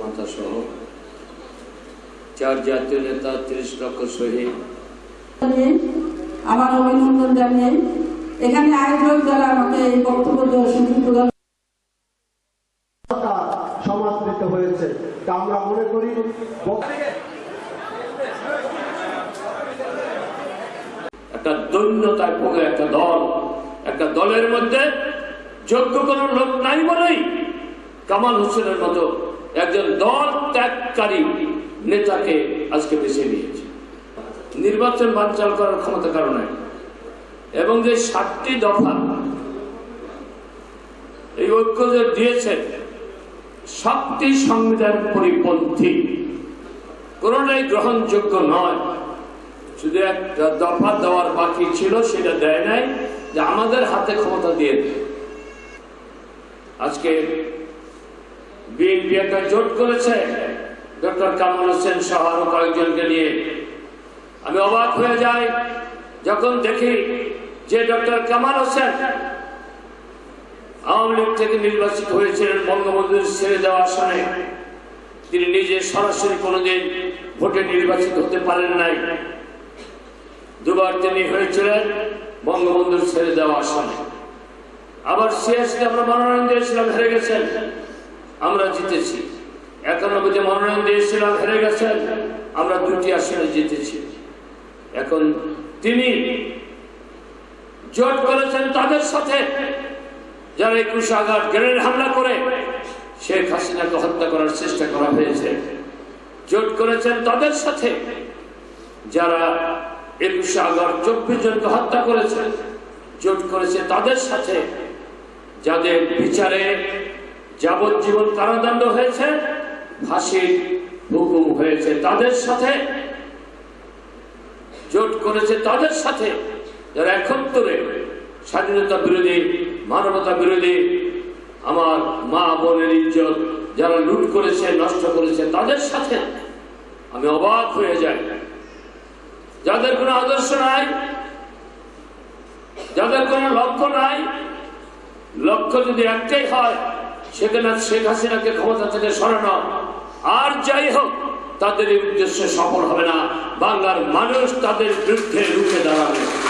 মাতা সহ চার জাতীয় নেতা তিরিশ লক্ষ শহীদ। আমার অভিনন্দন জানিয়ে এখানে আয়োজক যারা আমাকে এই বক্তব্য দেওয়ার সুযোগ প্রদান সমাদৃত হয়েছে। তা আমরা মনে করি একটা দৈন্যতায় ভোগে একটা দল একটা দলের মধ্যে যোগ্য কোনো লোক নাই বলেই কামাল হোসেনের মতো একজন দল ত্যাগকারী নেতাকে আজকে বেছে নিয়েছে। নির্বাচন বানচাল করার ক্ষমতা কারণে এবং যে সাতটি দফা এই ঐক্য যে দিয়েছে সবটি সংবিধান পরিপন্থী, কোনটাই গ্রহণযোগ্য নয়। শুধু একটা দফা দেওয়ার বাকি ছিল, সেটা দেয় নাই, যে আমাদের হাতে ক্ষমতা দিয়ে। আজকে বিএনপি একটা জোট করেছে ডক্টর কামাল হোসেন সহ আরও কয়েকজনকে নিয়ে। আমি অবাক হয়ে যাই যখন দেখি যে ডক্টর কামাল হোসেন আওয়ামী লীগ থেকে নির্বাচিত হয়েছিলেন বঙ্গবন্ধুর ছেড়ে দেওয়া আসনে। তিনি নিজে সরাসরি কোনোদিন ভোটে নির্বাচিত হতে পারেন নাই। দুবার তিনি হয়েছিলেন বঙ্গবন্ধুর ছেড়ে দেওয়া আসনে। আবার সিএসকে আমরা মনোনয়ন দিয়েছিলাম, হেরে গেছেন। আমরা জিতেছি। একানব্বইতে মনোনয়ন দিয়েছিলাম হেরে গেছেন, আমরা দুটি আসনে জিতেছি। এখন তিনি জোট করেছেন তাদের সাথে। যারা একুশে আঘাত গ্রেনেড হামলা করে, শেখ হাসিনাকে হত্যা করার চেষ্টা করা হয়েছে। জোট করেছেন তাদের সাথে। যারা একুশে আগস্ট চব্বিশ জনকে হত্যা করেছে, জোট করেছে তাদের সাথে। যাদের বিচারে যাবজ্জীবন কারাদণ্ড হয়েছে, ফাঁসির হুকুম হয়েছে তাদের সাথে, জোট করেছে তাদের সাথে। যারা একত্তরে স্বাধীনতা বিরোধী, মানবতা বিরোধী, আমার মা বোনের ইজ্জত যারা লুট করেছে, নষ্ট করেছে তাদের সাথে আমি অবাক হয়ে যাই। যাদের কোনো আদর্শ নাই, যাদের কোনো লক্ষ্য নাই, লক্ষ্য যদি একটাই হয় সেখানে শেখ হাসিনাকে ক্ষমতা থেকে সরানো। আর যাই হোক, তাদের উদ্দেশ্যে সফল হবে না। বাংলার মানুষ তাদের বিরুদ্ধে রুখে দাঁড়াবে।